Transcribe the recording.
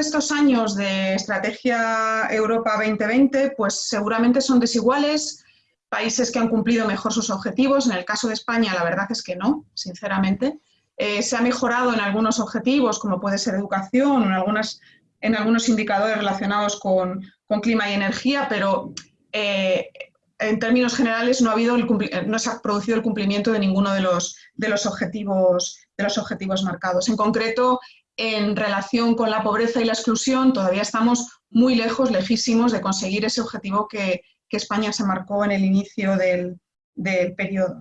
estos años de Estrategia Europa 2020, pues seguramente son desiguales, países que han cumplido mejor sus objetivos, en el caso de España la verdad es que no, sinceramente. Eh, se ha mejorado en algunos objetivos, como puede ser educación, en, algunos indicadores relacionados con, clima y energía, pero eh, en términos generales no, ha habido no se ha producido el cumplimiento de ninguno de los, de los, objetivos, de los objetivos marcados. En concreto, en relación con la pobreza y la exclusión, todavía estamos muy lejos, lejísimos de conseguir ese objetivo que, España se marcó en el inicio del, periodo.